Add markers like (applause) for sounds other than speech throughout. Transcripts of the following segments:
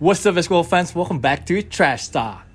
What's up, basketball fans? Welcome back to Trash Talk.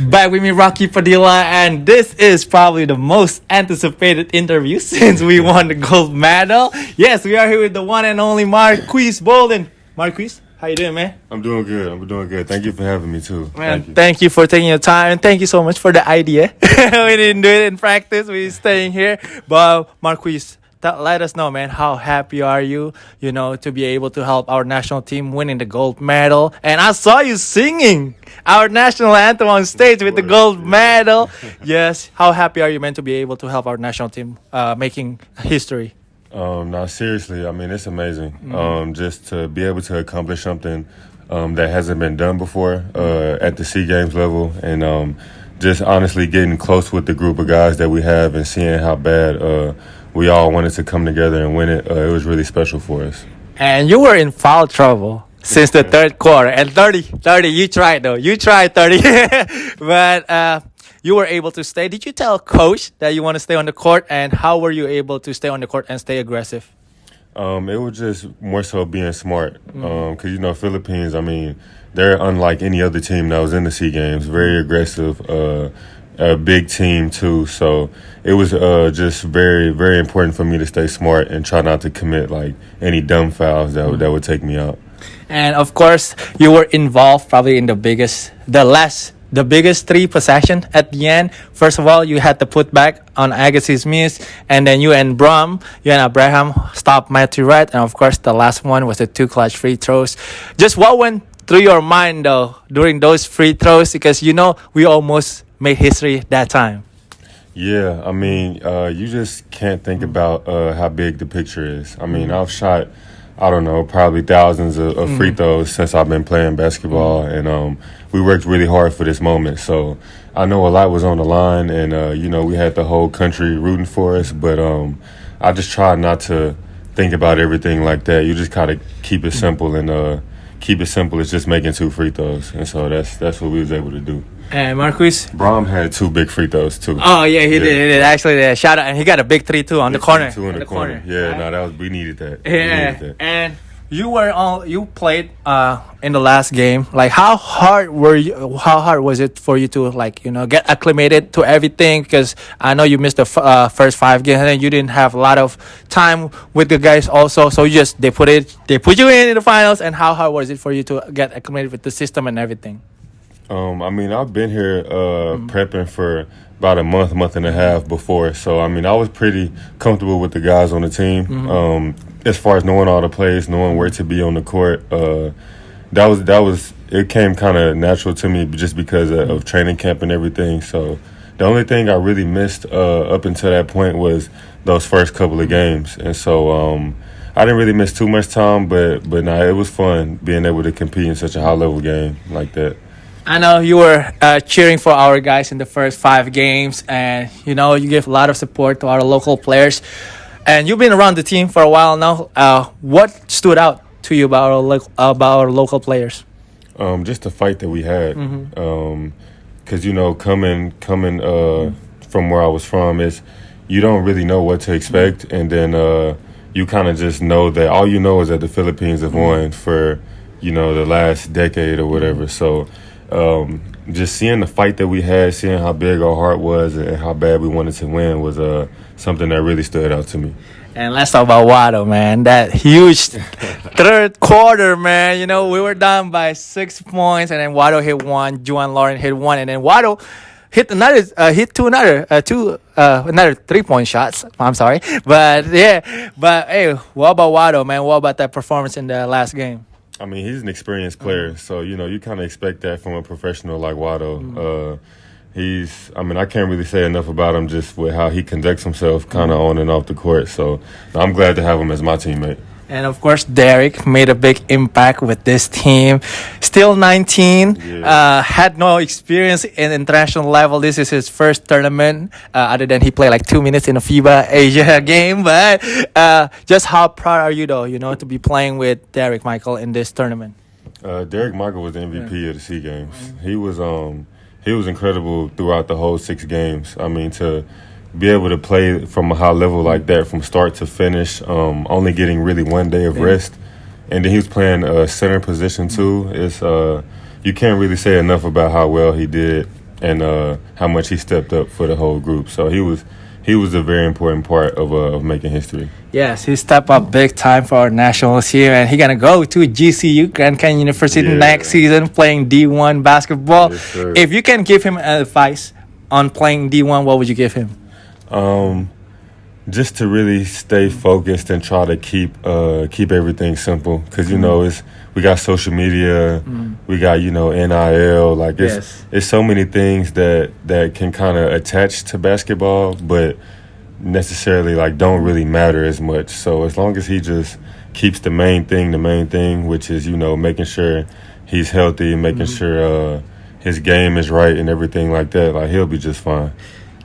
Back with me, Rocky Padilla, and this is probably the most anticipated interview (laughs) since we won the gold medal. Yes, we are here with the one and only Marques Bolden. Marques, how you doing, man? I'm doing good. I'm doing good. Thank you for having me too. Man, Thank you. thank you for taking your time, and thank you so much for the idea. (laughs) we didn't do it in practice. We're staying here, but Marques, let us know, man. How happy are you? You know, to be able to help our national team winning the gold medal. And I saw you singing our national anthem on stage with the gold medal. (laughs) yes. How happy are you, man, to be able to help our national team uh, making history? Um, now, seriously, I mean, it's amazing. Mm-hmm. Um, just to be able to accomplish something um, that hasn't been done before uh, at the Sea Games level, and um, just honestly getting close with the group of guys that we have and seeing how bad uh, we all wanted to come together and win it. Uh, it was really special for us. And you were in foul trouble since the third quarter. And 30, 30, you tried though. You tried 30. (laughs) but uh, you were able to stay. Did you tell coach that you want to stay on the court? And how were you able to stay on the court and stay aggressive? Um, it was just more so being smart. Because, you know, Philippines, I mean, they're unlike any other team that was in the SEA Games. Very aggressive, uh, a big team, too. So it was uh, just very, very important for me to stay smart and try not to commit, like, any dumb fouls that, would that would take me out. And of course, you were involved probably in the biggest, the last, the biggest three possession at the end. First of all, you had to put back on Agassi's miss, and then you and Bram, you and Abraham stopped Matthew Wright, and of course, the last one was the two clutch free throws. Just what went through your mind though during those free throws? Because you know we almost made history that time. Yeah, I mean, uh, you just can't think about uh, how big the picture is. I mean, I've shot, I don't know, probably thousands of, of free throws since I've been playing basketball, and um, we worked really hard for this moment. So I know a lot was on the line, and uh, you know, we had the whole country rooting for us. But um, I just try not to think about everything like that. You just gotta keep it simple and uh, keep it simple. It's just making two free throws, and so that's that's what we was able to do. And Marques. Bram had two big free throws too. Oh yeah, he Yeah. did. He did actually. Yeah, shout out, and he got a big three too on the corner. Two in on the, corner. Yeah, Right? no, that was we needed that. Yeah, needed that. and you were all you played uh in the last game. Like, how hard were you? How hard was it for you to like you know get acclimated to everything? Because I know you missed the f- uh, first five games, and you didn't have a lot of time with the guys also. So you just they put it, they put you in, in the finals. And how hard was it for you to get acclimated with the system and everything? Um, I mean, I've been here uh, prepping for about a month, month and a half before. So, I mean, I was pretty comfortable with the guys on the team. Um, as far as knowing all the plays, knowing where to be on the court, uh, that was that was it came kind of natural to me just because of, of training camp and everything. So, the only thing I really missed uh, up until that point was those first couple of games, and so. Um, I didn't really miss too much time, but but nah, it was fun being able to compete in such a high level game like that. I know you were uh, cheering for our guys in the first five games, and you know you give a lot of support to our local players. And you've been around the team for a while now. Uh, what stood out to you about our lo- about our local players? Um, just the fight that we had, because you know, coming coming uh, from where I was from is you don't really know what to expect, and then uh, you kind of just know that all you know is that the Philippines have won for you know the last decade or whatever. So um, just seeing the fight that we had, seeing how big our heart was, and how bad we wanted to win was uh, something that really stood out to me. And let's talk about Wado, man. That huge (laughs) third quarter, man. You know, we were down by six points, and then Wado hit one, Juan Lauren hit one, and then Wado hit another, uh, hit two another, uh, two, uh, another three point shots. I'm sorry, (laughs) but yeah, but hey, what about Wado, man? What about that performance in the last game? I mean, he's an experienced player, mm-hmm. so you know you kind of expect that from a professional like Wado. Mm-hmm. Uh, he's, I mean, I can't really say enough about him just with how he conducts himself, kind of mm-hmm. on and off the court. So I'm glad to have him as my teammate. And of course, Derrick made a big impact with this team. Still 19, Yeah. uh, had no experience in international level. This is his first tournament, uh, other than he played like two minutes in a FIBA Asia (laughs) game. But uh, just how proud are you, though, you know, to be playing with Derrick Michael in this tournament? Uh, Derrick Michael was the MVP of the Sea Games. He was um he was incredible throughout the whole six games. I mean to be able to play from a high level like that from start to finish, um, only getting really one day of rest, and then he was playing a center position too. It's uh, you can't really say enough about how well he did and uh, how much he stepped up for the whole group. So he was he was a very important part of, uh, of making history. Yes, he stepped up big time for our nationals here, and he gonna go to GCU Grand Canyon University Yeah. next season playing D1 basketball. Yes, if you can give him advice on playing D1, what would you give him? Um, just to really stay focused and try to keep uh, keep everything simple because you know it's we got social media, we got you know NIL, like it's Yes. it's so many things that that can kind of attach to basketball, but necessarily like don't really matter as much. So as long as he just keeps the main thing the main thing, which is you know making sure he's healthy, making sure uh, his game is right and everything like that, like he'll be just fine.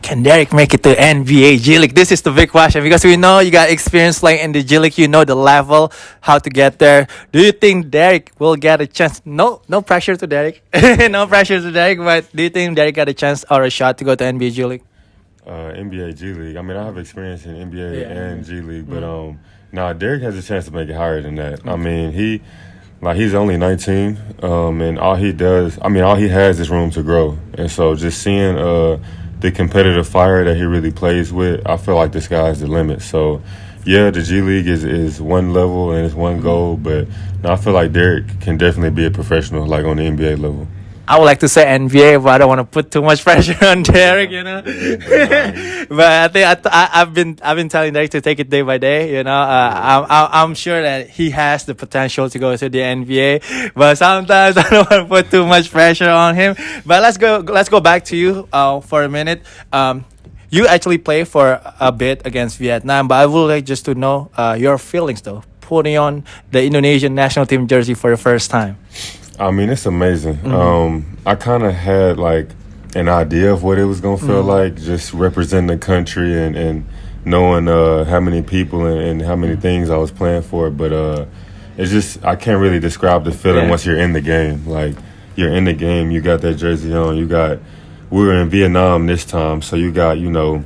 Can Derrick make it to NBA G League? This is the big question because we know you got experience playing in the G League. You know the level, how to get there. Do you think Derrick will get a chance? No, no pressure to Derrick. (laughs) no pressure to Derrick. But do you think Derrick got a chance or a shot to go to NBA G League? uh, NBA G League. I mean, I have experience in NBA Yeah. and G League, but um, nah, Derrick has a chance to make it higher than that. I mean, he like he's only 19, um, and all he does, I mean, all he has is room to grow, and so just seeing uh the competitive fire that he really plays with, I feel like the sky's the limit. So. Yeah, the G League is, is one level and it's one goal, but I feel like Derrick can definitely be a professional, like on the NBA level. I would like to say NBA, but I don't want to put too much (laughs) pressure on Derrick, you know. (laughs) but I think I, I've been I've been telling Derrick to take it day by day. You know, uh, I'm I'm I'm sure that he has the potential to go to the NBA, but sometimes (laughs) I don't want to put too much pressure on him. But let's go let's go back to you uh, for a minute. Um, you actually play for a bit against Vietnam, but I would like just to know uh, your feelings though, putting on the Indonesian national team jersey for the first time. I mean, it's amazing. Um, I kind of had like an idea of what it was gonna feel like, just representing the country and and knowing uh, how many people and, and how many things I was playing for. But uh, it's just I can't really describe the feeling Yeah. once you're in the game. Like you're in the game, you got that jersey on, you got. We were in Vietnam this time, so you got you know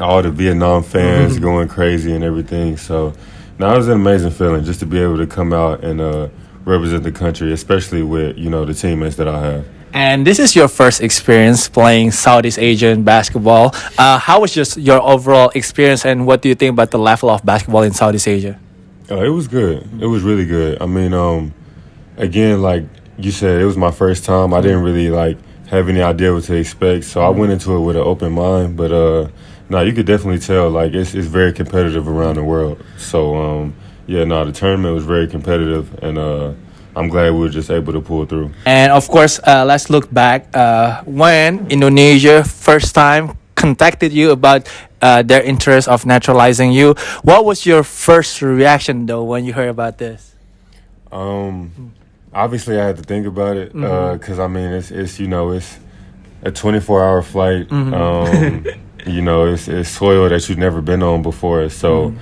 all the Vietnam fans going crazy and everything. So now it was an amazing feeling just to be able to come out and uh, represent the country, especially with you know the teammates that I have. And this is your first experience playing Southeast Asian basketball. Uh, how was just your overall experience, and what do you think about the level of basketball in Southeast Asia? Uh, it was good. It was really good. I mean, um, again, like you said, it was my first time. I didn't really like have any idea what to expect, so I went into it with an open mind. But uh, no, you could definitely tell like it's it's very competitive around the world. So um, yeah, no, the tournament was very competitive, and uh, I'm glad we were just able to pull through. And of course, uh, let's look back uh, when Indonesia first time contacted you about uh, their interest of naturalizing you. What was your first reaction though when you heard about this? Um, obviously, I had to think about it because I mean, it's it's you know it's a 24 hour flight. Um, you know, it's it's soil that you've never been on before. So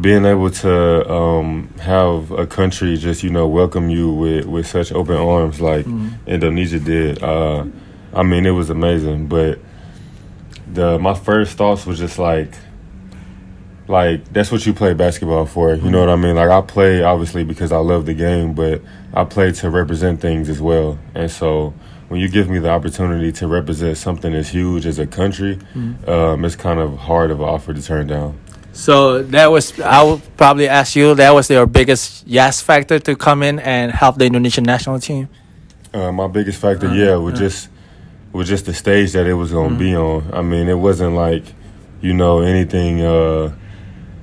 being able to um, have a country just you know welcome you with with such open arms like Indonesia did, uh, I mean, it was amazing. But the my first thoughts was just like like that's what you play basketball for. You know what I mean? Like I play obviously because I love the game, but I play to represent things as well. And so when you give me the opportunity to represent something as huge as a country, um, it's kind of hard of an offer to turn down. So that was I would probably ask you that was your biggest yes factor to come in and help the Indonesian national team. Uh, my biggest factor, yeah, was just was just the stage that it was gonna be on. I mean, it wasn't like you know anything uh,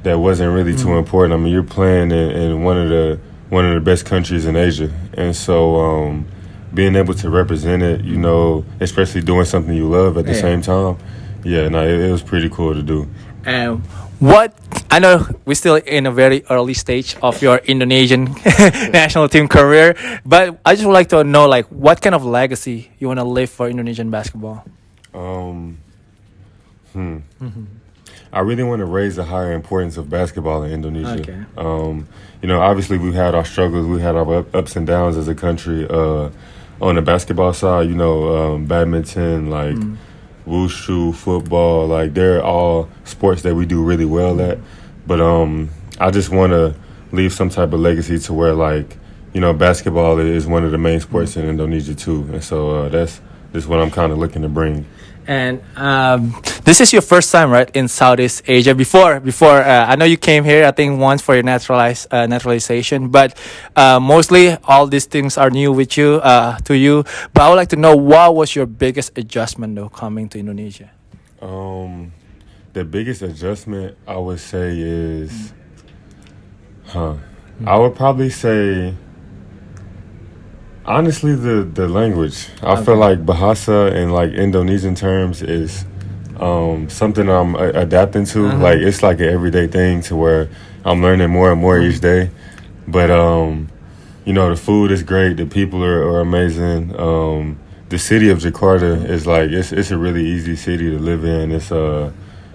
that wasn't really too important. I mean, you're playing in, in one of the one of the best countries in Asia, and so um, being able to represent it, you know, especially doing something you love at the Yeah. same time, yeah, no, it, it was pretty cool to do. And what I know we're still in a very early stage of your Indonesian (laughs) national team career, but I just would like to know like what kind of legacy you want to leave for Indonesian basketball. Um, hmm. I really want to raise the higher importance of basketball in Indonesia. Okay. Um, you know, obviously we've had our struggles, we had our ups and downs as a country. Uh, on the basketball side, you know, um, badminton, like wushu, football. Like they're all sports that we do really well at. But um, I just want to leave some type of legacy to where like you know basketball is one of the main sports in Indonesia too, and so uh, that's that's what I'm kind of looking to bring. And um, this is your first time, right, in Southeast Asia. Before, before uh, I know you came here, I think once for your naturalize, uh, naturalization, but uh, mostly all these things are new with you, uh, to you. But I would like to know what was your biggest adjustment though coming to Indonesia. Um, the biggest adjustment I would say is, huh? I would probably say Honestly, the the language. I okay. feel like Bahasa in like Indonesian terms is um, something I'm a- adapting to. Uh-huh. Like it's like an everyday thing to where I'm learning more and more each day. But um, you know, the food is great. The people are, are amazing. Um, the city of Jakarta is like it's it's a really easy city to live in. It's a uh,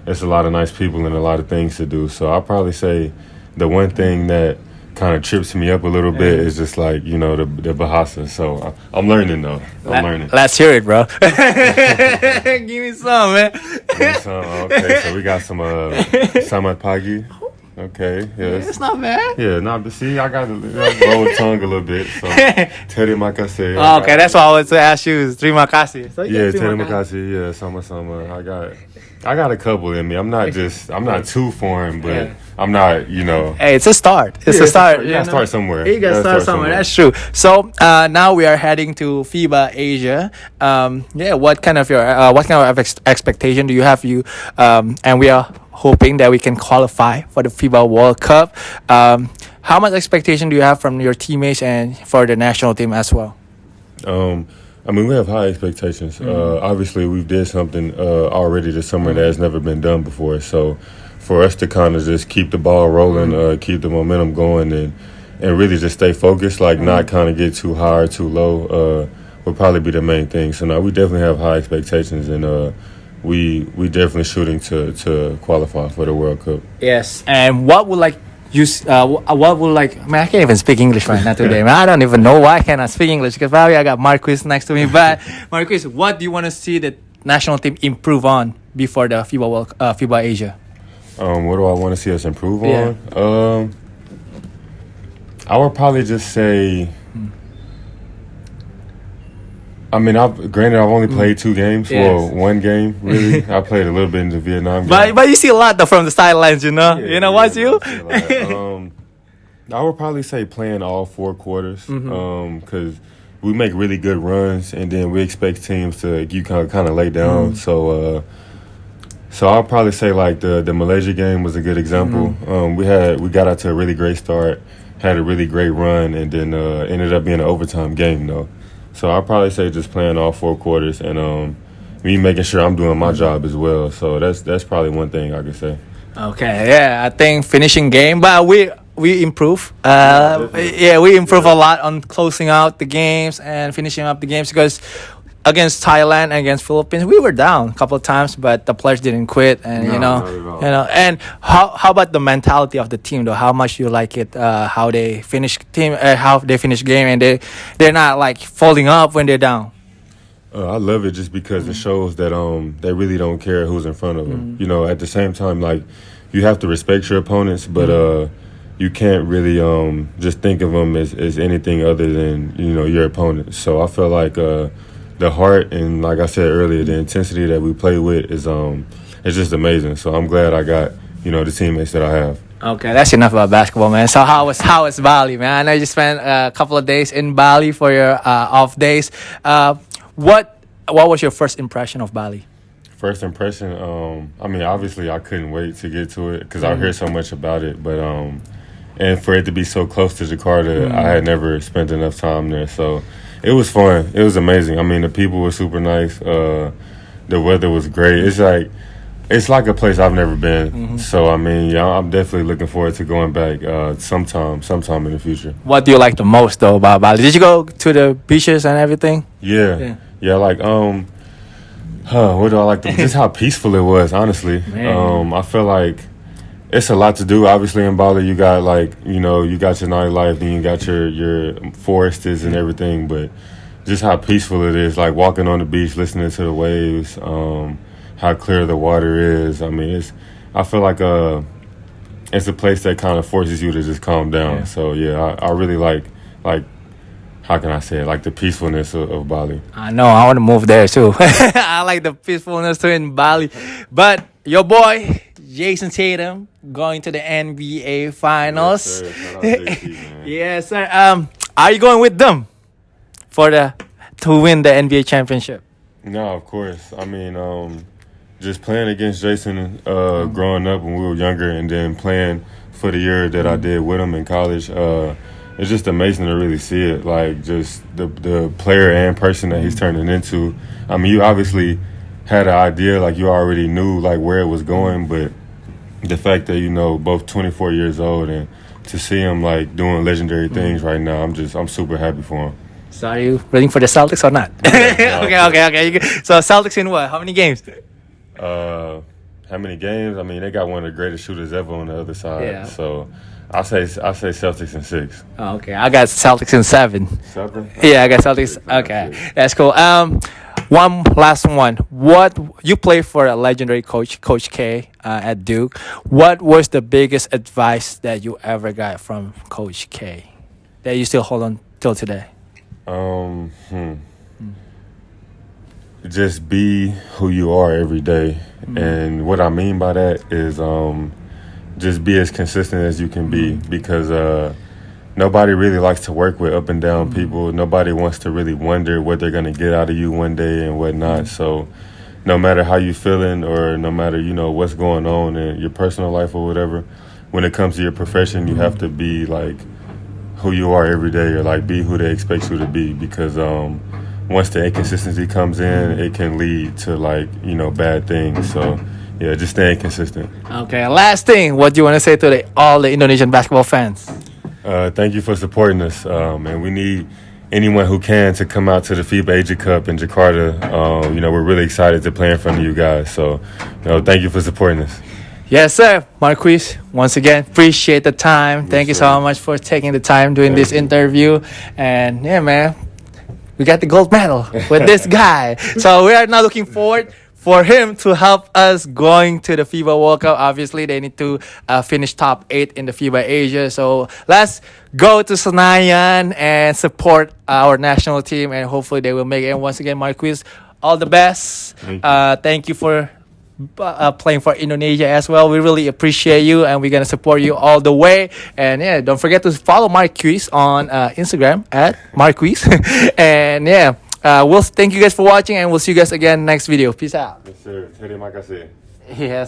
it's a lot of nice people and a lot of things to do. So I'll probably say the one thing that kind of trips me up a little bit is just like you know the the Bahasa. So I, am learning though. I'm Let, learning. Let's hear it, bro. (laughs) Give me some, man. Give me some. Okay, so we got some uh, (laughs) Samat Pagi. Okay, yes. It's not bad. Yeah, not but see, I got to (laughs) roll the tongue a little bit. So (laughs) terima kasih. Oh, okay, that's what I was to ask you. Is terima kasih. So, yeah, terima kasih. Yeah, sama sama. I got, I got a couple in me. I'm not just, I'm not too foreign, but. Yeah. I'm not, you know. Hey, it's a start. It's yeah, a start. You gotta start somewhere. You gotta, start, start somewhere. somewhere. That's true. So uh, now we are heading to FIBA Asia. Um, yeah, what kind of your uh, what kind of ex- expectation do you have? You um, and we are hoping that we can qualify for the FIBA World Cup. Um, how much expectation do you have from your teammates and for the national team as well? Um, I mean, we have high expectations. Mm-hmm. Uh, obviously, we've did something uh, already this summer mm-hmm. that has never been done before. So for us to kind of just keep the ball rolling, uh, keep the momentum going, and and really just stay focused, like not mm-hmm. kind of get too high or too low, uh, would probably be the main thing. So now we definitely have high expectations, and uh, we we definitely shooting to to qualify for the World Cup. Yes, and what would like you uh, what would like man I can't even speak English right now today (laughs) man I don't even know why I cannot speak English because probably I got Marques next to me (laughs) but Marques what do you want to see the national team improve on before the FIBA World uh, FIBA Asia um, what do I want to see us improve yeah. on? Um, I would probably just say. I mean, I've granted I've only played two games. Yes. Well, one game really. (laughs) I played a little bit in the Vietnam. Game. But but you see a lot though from the sidelines, you know. Yeah, you know yeah, what's you? um, I would probably say playing all four quarters, because mm-hmm. um, we make really good runs, and then we expect teams to you kind of kind of lay down. Mm-hmm. So. Uh, so I'll probably say like the the Malaysia game was a good example. Mm-hmm. Um, we had we got out to a really great start, had a really great run, and then uh, ended up being an overtime game though. So I'll probably say just playing all four quarters and um, me making sure I'm doing my job as well. So that's that's probably one thing I could say. Okay, yeah, I think finishing game, but we we improve. Uh, yeah, we improve a lot on closing out the games and finishing up the games because against Thailand against Philippines, we were down a couple of times, but the players didn't quit, and no, you know, you know. And how how about the mentality of the team though? How much you like it? Uh, how they finish team? Uh, how they finish game, and they they're not like folding up when they're down. Uh, I love it just because mm-hmm. it shows that um they really don't care who's in front of them. Mm-hmm. You know, at the same time, like you have to respect your opponents, but mm-hmm. uh you can't really um just think of them as, as anything other than you know your opponent. So I feel like uh the heart and like I said earlier, the intensity that we play with is um it's just amazing. So I'm glad I got you know the teammates that I have. Okay, that's enough about basketball, man. So how was how was Bali, man? I know you spent a couple of days in Bali for your uh, off days. Uh, what what was your first impression of Bali? First impression, um, I mean, obviously, I couldn't wait to get to it because mm-hmm. I hear so much about it. But um, and for it to be so close to Jakarta, mm-hmm. I had never spent enough time there. So it was fun. It was amazing. I mean, the people were super nice. Uh, the weather was great. It's like it's like a place I've never been. Mm-hmm. So I mean, yeah, I'm definitely looking forward to going back uh, sometime, sometime in the future. What do you like the most though about Bali? Did you go to the beaches and everything? Yeah, yeah, yeah like um, huh? What do I like? The, (laughs) just how peaceful it was. Honestly, Man. um, I feel like it's a lot to do. Obviously, in Bali, you got like you know you got your nightlife, then you got your your forests and everything. But just how peaceful it is. Like walking on the beach, listening to the waves, um, how clear the water is. I mean, it's. I feel like uh, it's a place that kind of forces you to just calm down. Yeah. So yeah, I, I really like like how can I say it? Like the peacefulness of, of Bali. I know. I want to move there too. (laughs) I like the peacefulness too in Bali. But your boy Jayson Tatum going to the NBA Finals. sir. JT, (laughs) yes, sir. Um, are you going with them for the to win the NBA championship? No, of course. I mean, um, just playing against Jayson uh, growing up when we were younger, and then playing for the year that I Mm-hmm. did with him in college. Uh, it's just amazing to really see it, like just the the player and person that he's Mm-hmm. turning into. I mean, you obviously had an idea, like you already knew like where it was going, but the fact that you know both 24 years old and to see him like doing Mm-hmm. legendary things right now, I'm just I'm super happy for him. So are you rooting for the Celtics or not? Yeah, (laughs) okay, okay, okay. So Celtics in what? How many games? Uh, how many games? I mean, they got one of the greatest shooters ever on the other side. Yeah. So, I say I say Celtics in six. Oh, okay, I got Celtics in seven. Seven. Yeah, I got Celtics. Okay, that's cool. Um, one last one. What you play for a legendary coach, Coach K, uh, at Duke. What was the biggest advice that you ever got from Coach K that you still hold on till today? Um, hmm. Just be who you are every day. and what I mean by that is um, just be as consistent as you can be because uh, nobody really likes to work with up and down people. Nobody wants to really wonder what they're gonna get out of you one day and whatnot. Mm-hmm. So. No matter how you feeling, or no matter you know what's going on in your personal life or whatever, when it comes to your profession, you have mm-hmm. to be like who you are every day or like be who they expect you to be because um once the inconsistency comes in mm-hmm. it can lead to like you know bad things so yeah just staying consistent Okay, last thing. What do you want to say to the, all the Indonesian basketball fans? Uh thank you for supporting us um and we need anyone who can to come out to the FIBA Asia Cup in Jakarta um you know we're really excited to play in front of you guys so you know thank you for supporting us Yes, sir. Marques, once again, appreciate the time. Thank you so much for taking the time doing Thank this you. interview. And yeah, man, we got the gold medal with this (laughs) guy. So we are now looking forward for him to help us going to the FIBA World Cup. Obviously, they need to uh, finish top eight in the FIBA Asia. So let's go to Senayan and support our national team, and hopefully they will make it. And once again, Marques, all the best. Thank you. Uh, thank you for uh, playing for Indonesia as well. We really appreciate you, and we're gonna support you all the way. And yeah, don't forget to follow Marques on uh, Instagram at Marques. (laughs) and yeah, uh, we'll thank you guys for watching, and we'll see you guys again next video. Peace out. yes sir Terima kasih. (laughs) Yes.